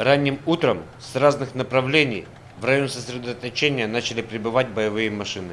Ранним утром с разных направлений в район сосредоточения начали прибывать боевые машины.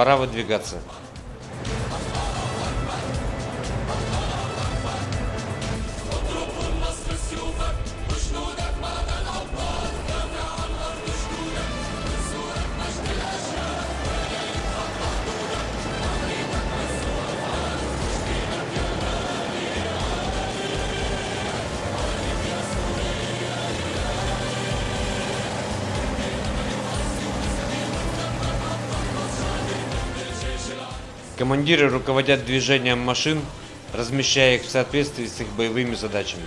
Пора выдвигаться. Командиры руководят движением машин, размещая их в соответствии с их боевыми задачами.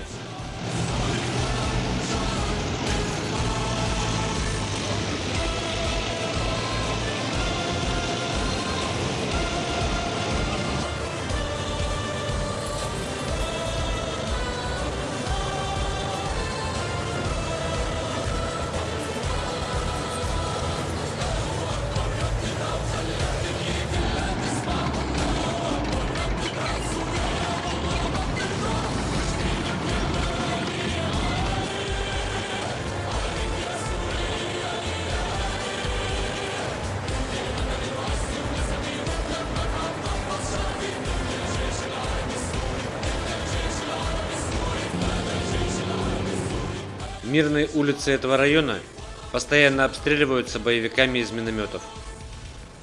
Мирные улицы этого района постоянно обстреливаются боевиками из минометов.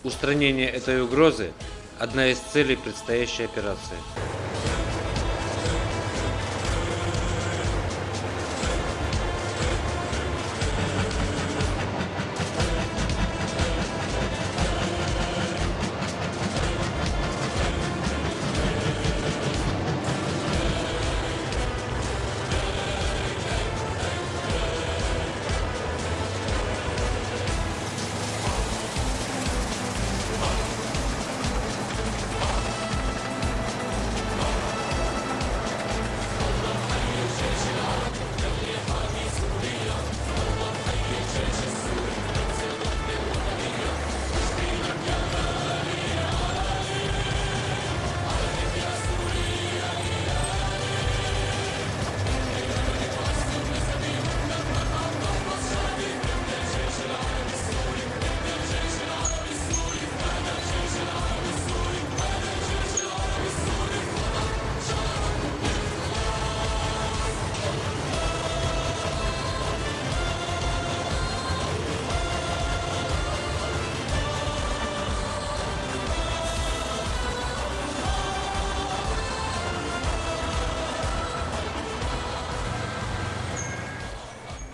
Устранение этой угрозы – одна из целей предстоящей операции.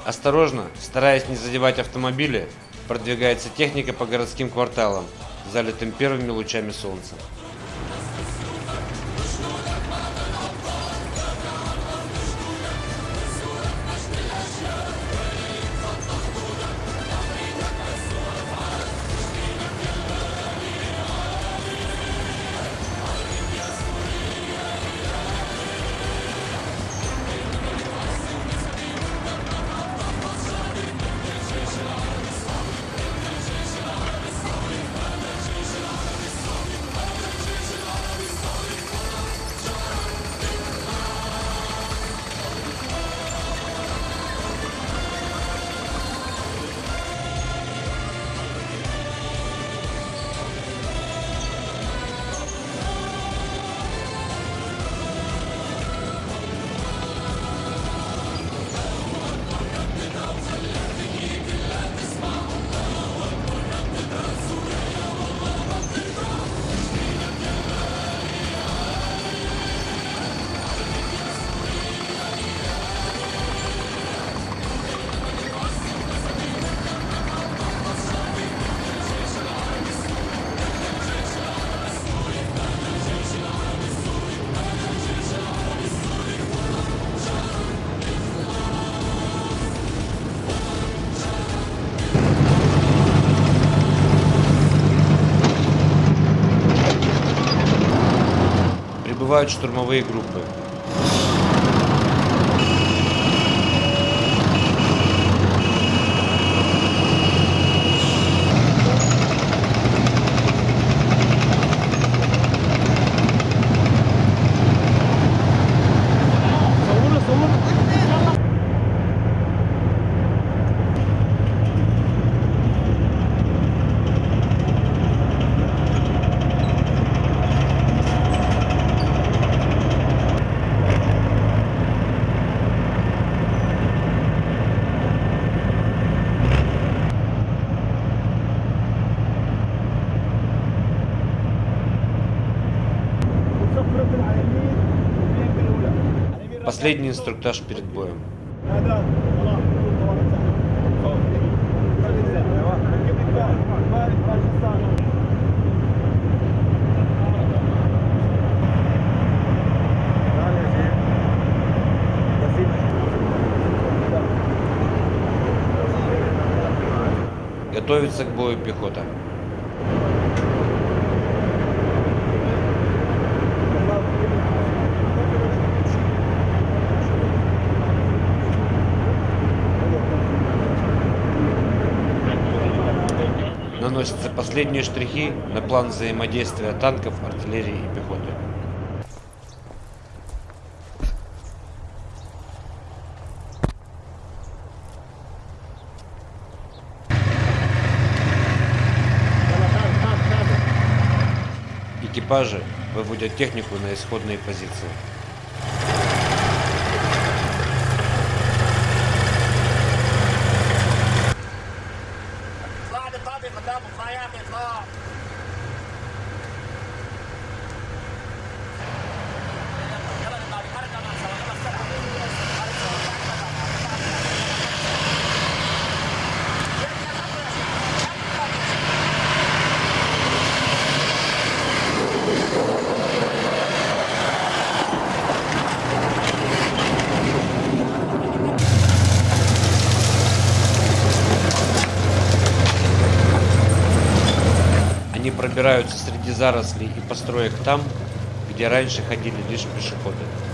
Осторожно, стараясь не задевать автомобили, продвигается техника по городским кварталам, залитым первыми лучами солнца. Прибывают штурмовые группы. Последний инструктаж перед боем. Готовится к бою пехота. Наносятся последние штрихи на план взаимодействия танков, артиллерии и пехоты. Экипажи выводят технику на исходные позиции. Пробираются среди зарослей и построек там, где раньше ходили лишь пешеходы.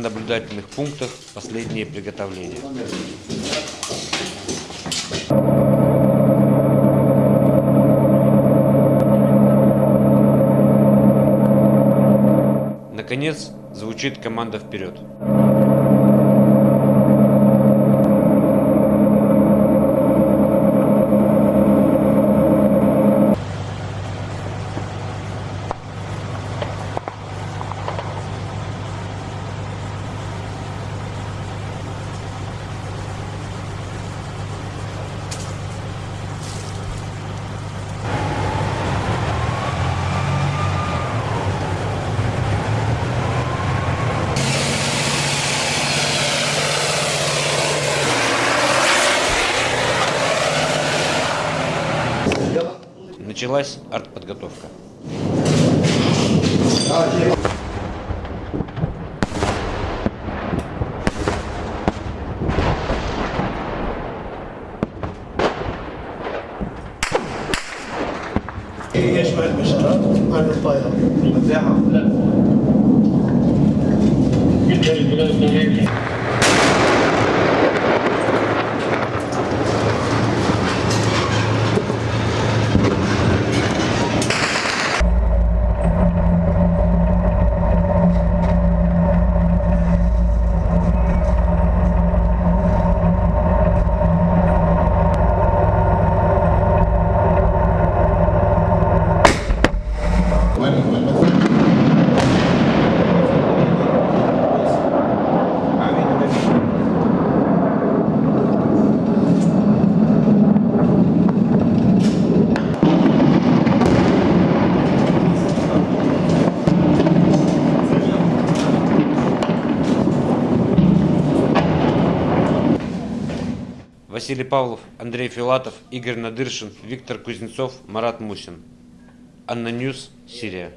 Наблюдательных пунктах последние приготовления. Наконец, звучит команда вперед. Началась артподготовка. يشمل البشرة عن الطائرة Василий Павлов, Андрей Филатов, Игорь Надыршин, Виктор Кузнецов, Марат Мусин. ANNA News, Сирия.